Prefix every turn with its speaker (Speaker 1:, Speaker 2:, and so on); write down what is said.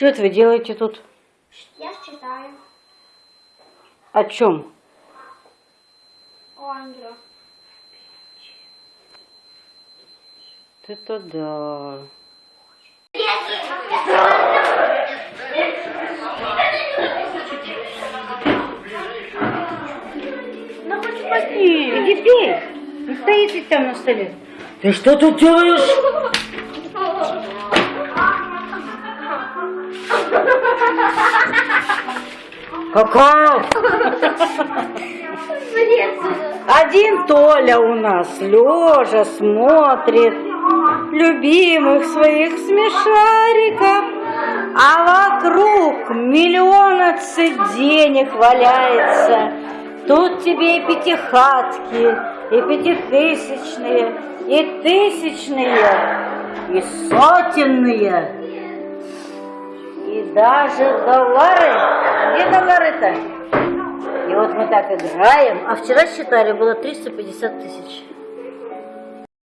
Speaker 1: Что это вы делаете тут?
Speaker 2: Я читаю.
Speaker 1: О чем?
Speaker 2: О ангелах.
Speaker 1: Это да. Ну хоть попей, иди пей. Не стоит ведь там на столе. Ты что тут делаешь? Какая? Один Толя у нас лежа смотрит любимых своих смешариков, а вокруг миллионадцать денег валяется. Тут тебе и пятихатки, и пятитысячные, и тысячные, и сотенные, и даже доллары. Где доллары-то? И вот мы так играем, а вчера считали, было 350 тысяч.